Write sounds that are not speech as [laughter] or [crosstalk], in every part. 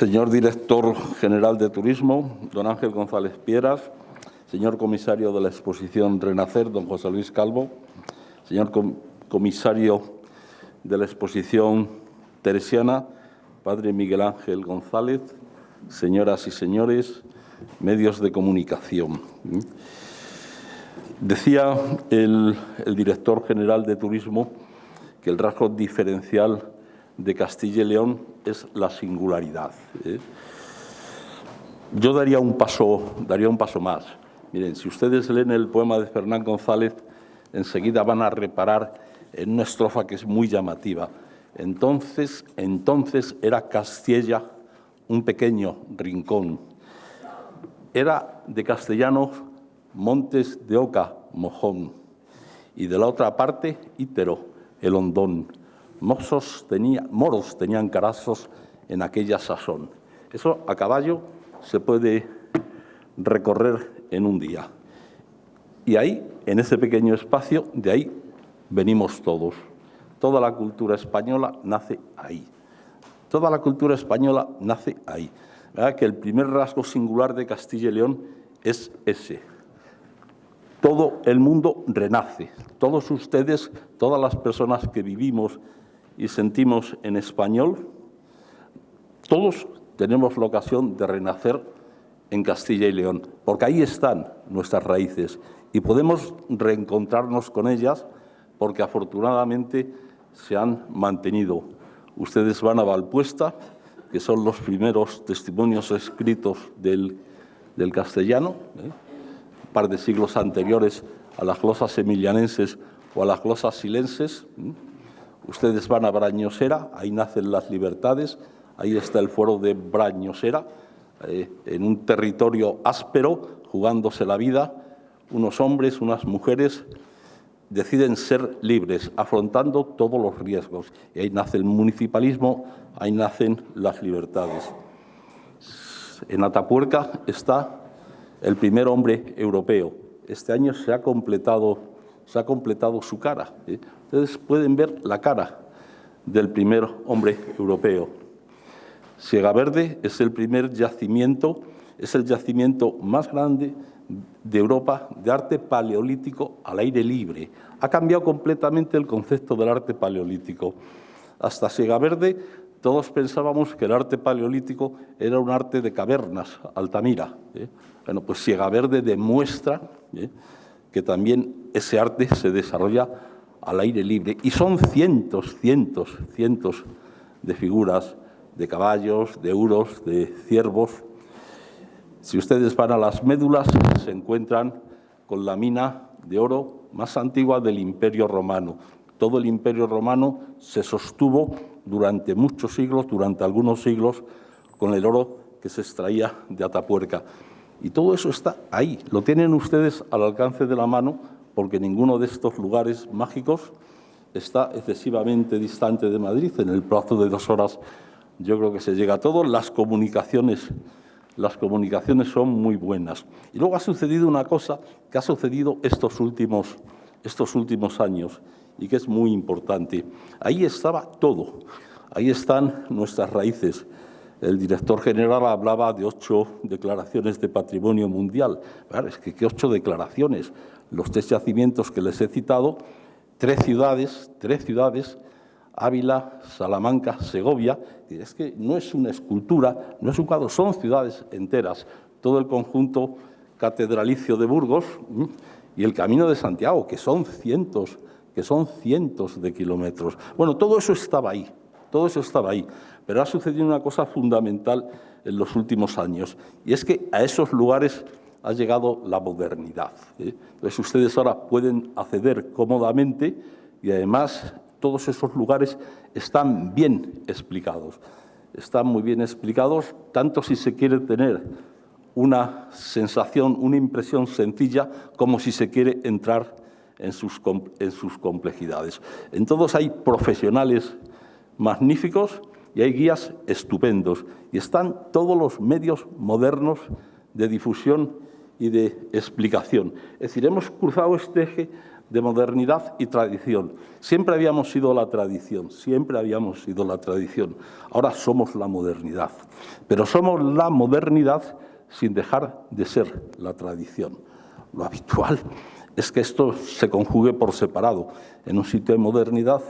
señor director general de Turismo, don Ángel González Pieras, señor comisario de la exposición Renacer, don José Luis Calvo, señor comisario de la exposición Teresiana, padre Miguel Ángel González, señoras y señores, medios de comunicación. Decía el, director general de Turismo que el rasgo diferencial de Castilla y León es la singularidad. ¿eh? Yo daría un, paso, daría un paso más. Miren, si ustedes leen el poema de Fernán González, enseguida van a reparar en una estrofa que es muy llamativa. Entonces, entonces era Castilla un pequeño rincón. Era de castellanos Montes de Oca, Mojón, y de la otra parte, Ítero, el Hondón. Tenía, moros tenían carazos en aquella sazón. Eso a caballo se puede recorrer en un día. Y ahí, en ese pequeño espacio, de ahí venimos todos. Toda la cultura española nace ahí. Toda la cultura española nace ahí. ¿Verdad? Que el primer rasgo singular de Castilla y León es ese, todo el mundo renace. Todos ustedes, todas las personas que vivimos y sentimos en español, todos tenemos la ocasión de renacer en Castilla y León, porque ahí están nuestras raíces y podemos reencontrarnos con ellas porque afortunadamente se han mantenido. Ustedes van a Valpuesta, que son los primeros testimonios escritos del, castellano, ¿eh? par de siglos anteriores a las glosas emilianenses o a las glosas silenses. Ustedes van a Brañosera, ahí nacen las libertades, ahí está el foro de Brañosera, eh, en un territorio áspero, jugándose la vida, unos hombres, unas mujeres deciden ser libres, afrontando todos los riesgos. Y ahí nace el municipalismo, ahí nacen las libertades. En Atapuerca está el primer hombre europeo. Este año se ha completado, se ha completado su cara. ¿eh? Ustedes pueden ver la cara del primer hombre europeo. Siega Verde es el primer yacimiento, es el yacimiento más grande de Europa de arte paleolítico al aire libre. Ha cambiado completamente el concepto del arte paleolítico. Hasta Siega Verde todos pensábamos que el arte paleolítico era un arte de cavernas, Altamira. ¿eh? Bueno, pues Ciega Verde demuestra ¿eh? Que también ese arte se desarrolla al aire libre. Y son cientos, cientos, cientos de figuras de caballos, de euros, de ciervos. Si ustedes van a las médulas, se encuentran con la mina de oro más antigua del Imperio Romano. Todo el Imperio Romano se sostuvo durante muchos siglos, durante algunos siglos, con el oro que se extraía de Atapuerca. Y todo eso está ahí, lo tienen ustedes al alcance de la mano, porque ninguno de estos lugares mágicos está excesivamente distante de Madrid. En el plazo de dos horas yo creo que se llega a todo. Las comunicaciones, las comunicaciones son muy buenas. Y luego ha sucedido una cosa que ha sucedido estos últimos, estos últimos años y que es muy importante. Ahí estaba todo, ahí están nuestras raíces. El director general hablaba de ocho declaraciones de patrimonio mundial. es que qué ocho declaraciones. Los tres yacimientos que les he citado, tres ciudades, tres ciudades, Ávila, Salamanca, Segovia. Es que no es una escultura, no es un cuadro, son ciudades enteras. Todo el conjunto catedralicio de Burgos y el Camino de Santiago, que son cientos que son cientos de kilómetros. Bueno, todo eso estaba ahí, todo eso estaba ahí, pero ha sucedido una cosa fundamental en los últimos años, y es que a esos lugares ha llegado la modernidad. ¿eh? Entonces ustedes ahora pueden acceder cómodamente y además todos esos lugares están bien explicados. Están muy bien explicados, tanto si se quiere tener una sensación, una impresión sencilla, como si se quiere entrar en sus, en sus complejidades. En todos hay profesionales magníficos y hay guías estupendos. Y están todos los medios modernos de difusión y de explicación. Es decir, hemos cruzado este eje de modernidad y tradición. Siempre habíamos sido la tradición, siempre habíamos sido la tradición. Ahora somos la modernidad, pero somos la modernidad sin dejar de ser la tradición. Lo habitual es que esto se conjugue por separado. En un sitio hay modernidad,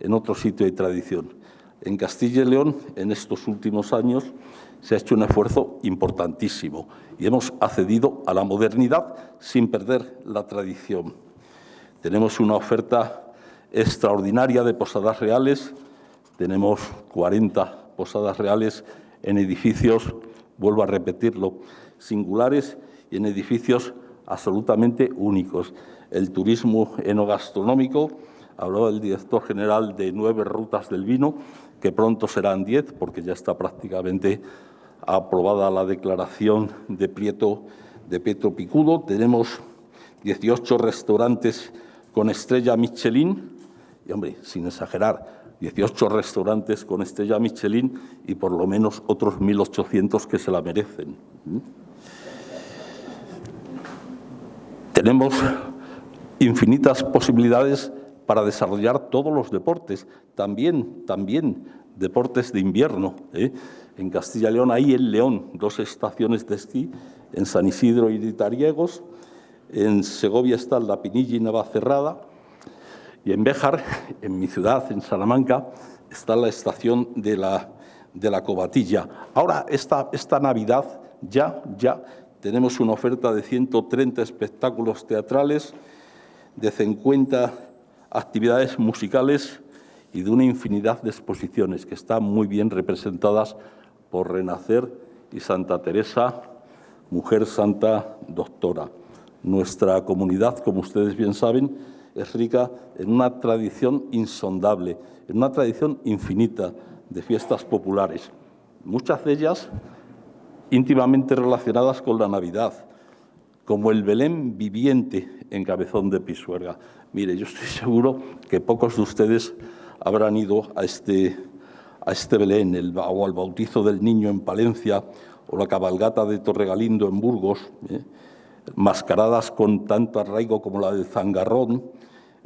en otro sitio hay tradición. En Castilla y León, en estos últimos años, se ha hecho un esfuerzo importantísimo y hemos accedido a la modernidad sin perder la tradición. Tenemos una oferta extraordinaria de posadas reales, tenemos 40 posadas reales en edificios, vuelvo a repetirlo, singulares y en edificios absolutamente únicos. El turismo enogastronómico, hablaba el director general de nueve rutas del vino, que pronto serán diez, porque ya está prácticamente aprobada la declaración de Prieto, de Pietro Picudo. Tenemos 18 restaurantes con estrella Michelin, y hombre, sin exagerar, 18 restaurantes con estrella Michelin y por lo menos otros 1.800 que se la merecen. Tenemos infinitas posibilidades para desarrollar todos los deportes, también, también deportes de invierno. ¿eh? En Castilla y León hay en León dos estaciones de esquí, en San Isidro y Tariegos, en Segovia está la Pinilla y Navacerrada, y en Béjar, [laughs] en mi ciudad, en Salamanca, está la estación de la, de la Cobatilla. Ahora, esta, esta Navidad, ya, ya tenemos una oferta de 130 espectáculos teatrales, de 50 actividades musicales y de una infinidad de exposiciones que están muy bien representadas por Renacer y Santa Teresa, mujer santa doctora. Nuestra comunidad, como ustedes bien saben, es rica en una tradición insondable, en una tradición infinita de fiestas populares, muchas de ellas íntimamente relacionadas con la Navidad, como el Belén viviente en Cabezón de Pisuerga. Mire, yo estoy seguro que pocos de ustedes habrán ido a este, a este Belén, el, o al bautizo del niño en Palencia, o la cabalgata de Torregalindo en Burgos, ¿eh? mascaradas con tanto arraigo como la del Zangarrón,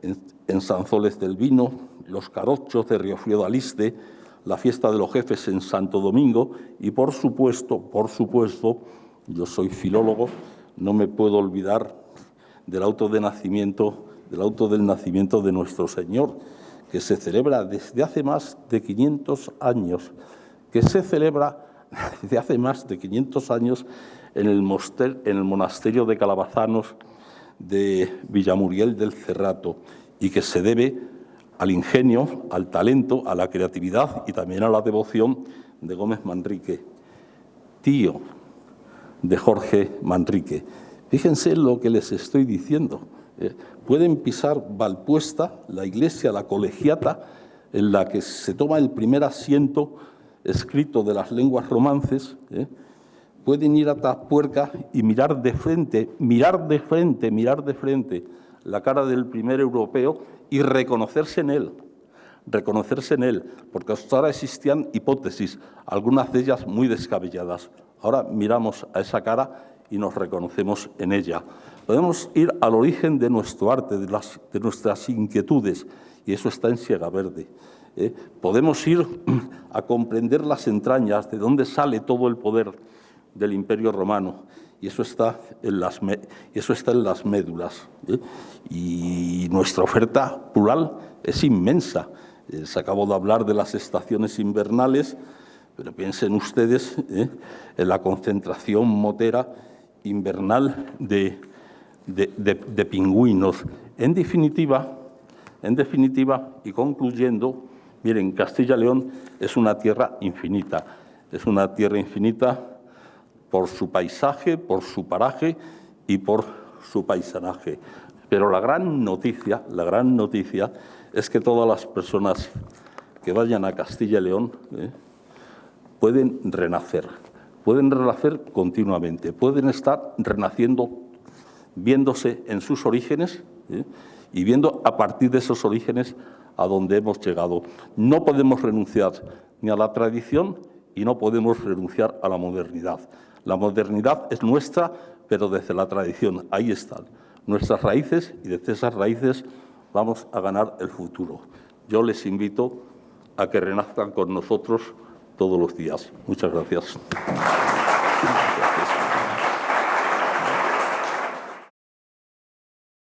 en, en Sanzoles del Vino, los carochos de Riofrío de Aliste, la fiesta de los jefes en Santo Domingo y, por supuesto, por supuesto, yo soy filólogo, no me puedo olvidar del auto del nacimiento de nuestro Señor, que se celebra desde hace más de 500 años, que se celebra [laughs] desde hace más de 500 años en el, en el monasterio de Calabazanos de Villamuriel del Cerrato y que se debe al ingenio, al talento, a la creatividad y también a la devoción de Gómez Manrique, tío de Jorge Manrique. Fíjense lo que les estoy diciendo. Eh, pueden pisar Valpuesta, la iglesia, la colegiata, en la que se toma el primer asiento escrito de las lenguas romances, eh, pueden ir a Tapuerca y mirar de frente, mirar de frente, mirar de frente la cara del primer europeo y reconocerse en él, reconocerse en él, porque hasta ahora existían hipótesis, algunas de ellas muy descabelladas. Ahora miramos a esa cara y nos reconocemos en ella. Podemos ir al origen de nuestro arte, de, las, de nuestras inquietudes, y eso está en Siega Verde. ¿eh? Podemos ir a comprender las entrañas, de dónde sale todo el poder del Imperio Romano, y eso está en las, eso está en las médulas. ¿eh? Y nuestra oferta plural es inmensa. Eh, se acabó de hablar de las estaciones invernales, pero piensen ustedes ¿eh? en la concentración motera invernal de, pingüinos. En definitiva, en definitiva, y concluyendo, miren, Castilla-León es una tierra infinita, es una tierra infinita por su paisaje, por su paraje y por su paisanaje. Pero la gran noticia, la gran noticia es que todas las personas que vayan a Castilla y León ¿eh? Pueden renacer, pueden renacer continuamente, pueden estar renaciendo, viéndose en sus orígenes ¿eh? y viendo a partir de esos orígenes a donde hemos llegado. No podemos renunciar ni a la tradición y no podemos renunciar a la modernidad. La modernidad es nuestra, pero desde la tradición. Ahí están nuestras raíces y desde esas raíces vamos a ganar el futuro. Yo les invito a que renazcan con nosotros todos los días. Muchas gracias.